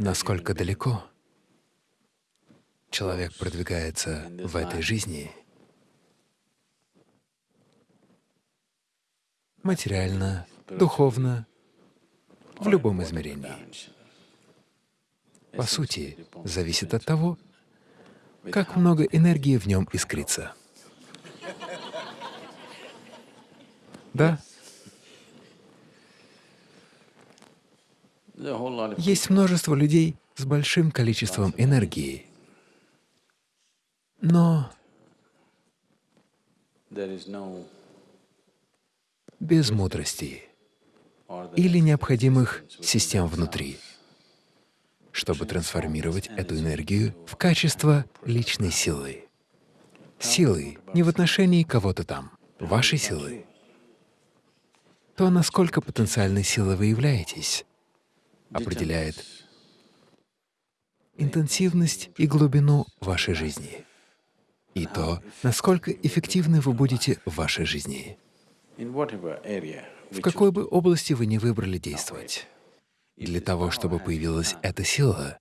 насколько далеко человек продвигается в этой жизни, материально, духовно, в любом измерении. По сути, зависит от того, как много энергии в нем искрится. Да? Есть множество людей с большим количеством энергии, но без мудрости или необходимых систем внутри, чтобы трансформировать эту энергию в качество личной силы. Силы не в отношении кого-то там, вашей силы. То, насколько потенциальной силой вы являетесь, определяет интенсивность и глубину вашей жизни и то, насколько эффективны вы будете в вашей жизни. В какой бы области вы ни выбрали действовать, для того, чтобы появилась эта сила,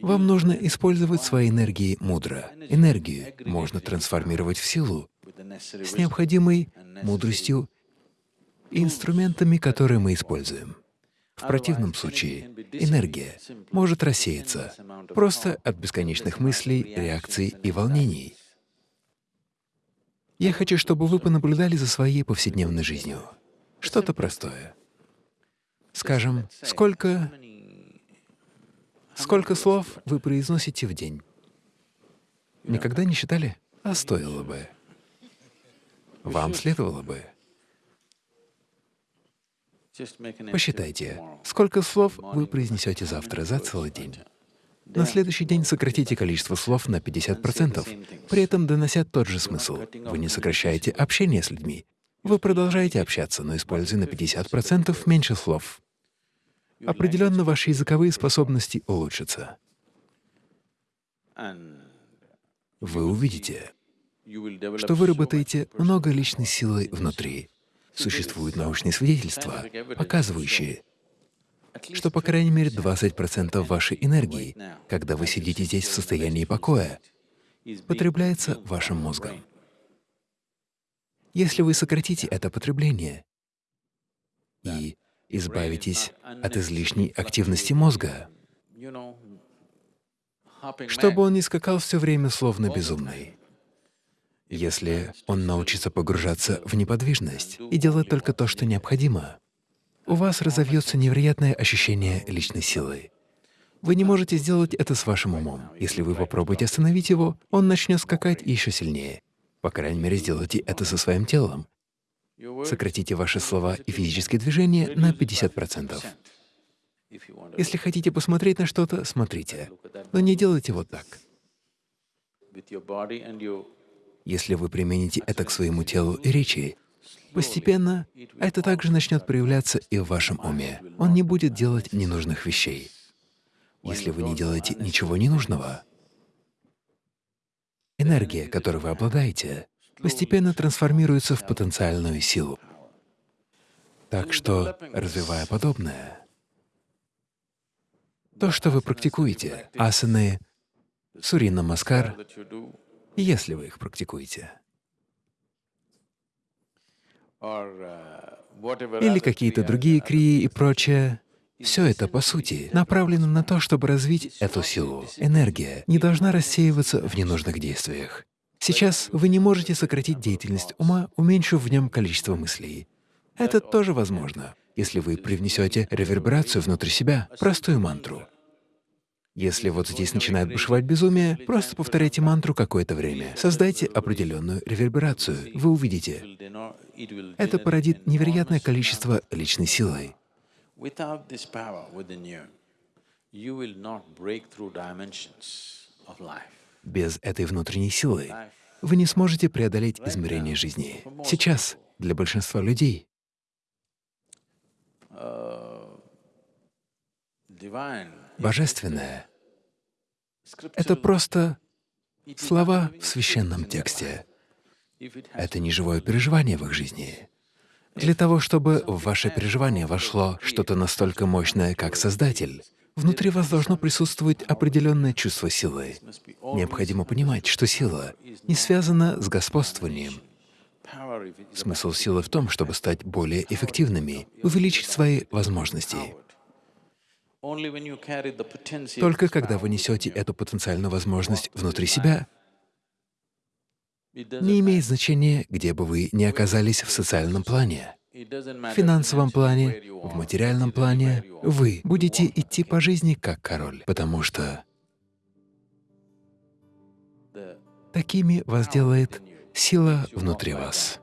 вам нужно использовать свои энергии мудро. Энергию можно трансформировать в силу с необходимой мудростью инструментами, которые мы используем. В противном случае энергия может рассеяться просто от бесконечных мыслей, реакций и волнений. Я хочу, чтобы вы понаблюдали за своей повседневной жизнью. Что-то простое. Скажем, сколько, сколько слов вы произносите в день? Никогда не считали? А стоило бы. Вам следовало бы. Посчитайте, сколько слов вы произнесете завтра за целый день. На следующий день сократите количество слов на 50%, при этом донося тот же смысл. Вы не сокращаете общение с людьми. Вы продолжаете общаться, но используя на 50% меньше слов. Определенно ваши языковые способности улучшатся. Вы увидите, что вы работаете много личной силы внутри. Существуют научные свидетельства, показывающие, что по крайней мере 20% вашей энергии, когда вы сидите здесь в состоянии покоя, потребляется вашим мозгом. Если вы сократите это потребление и избавитесь от излишней активности мозга, чтобы он не скакал все время словно безумный, если он научится погружаться в неподвижность и делать только то, что необходимо, у вас разовьется невероятное ощущение личной силы. Вы не можете сделать это с вашим умом. Если вы попробуете остановить его, он начнет скакать еще сильнее. По крайней мере, сделайте это со своим телом. Сократите ваши слова и физические движения на 50%. Если хотите посмотреть на что-то, смотрите, но не делайте вот так. Если вы примените это к своему телу и речи, постепенно это также начнет проявляться и в вашем уме. Он не будет делать ненужных вещей. Если вы не делаете ничего ненужного, энергия, которой вы обладаете, постепенно трансформируется в потенциальную силу. Так что, развивая подобное, то, что вы практикуете, асаны, сурина маскар, если вы их практикуете. Или какие-то другие крии и прочее. Все это, по сути, направлено на то, чтобы развить эту силу. Энергия не должна рассеиваться в ненужных действиях. Сейчас вы не можете сократить деятельность ума, уменьшив в нем количество мыслей. Это тоже возможно, если вы привнесете реверберацию внутрь себя, простую мантру. Если вот здесь начинает бушевать безумие, просто повторяйте мантру какое-то время. Создайте определенную реверберацию. Вы увидите. Это породит невероятное количество личной силы. Без этой внутренней силы вы не сможете преодолеть измерение жизни. Сейчас для большинства людей Божественное — это просто слова в священном тексте. Это не живое переживание в их жизни. Для того, чтобы в ваше переживание вошло что-то настолько мощное, как Создатель, внутри вас должно присутствовать определенное чувство силы. Необходимо понимать, что сила не связана с господствованием. Смысл силы в том, чтобы стать более эффективными, увеличить свои возможности. Только когда вы несете эту потенциальную возможность внутри себя, не имеет значения, где бы вы ни оказались в социальном плане, в финансовом плане, в материальном плане, вы будете идти по жизни как король, потому что такими вас делает сила внутри вас.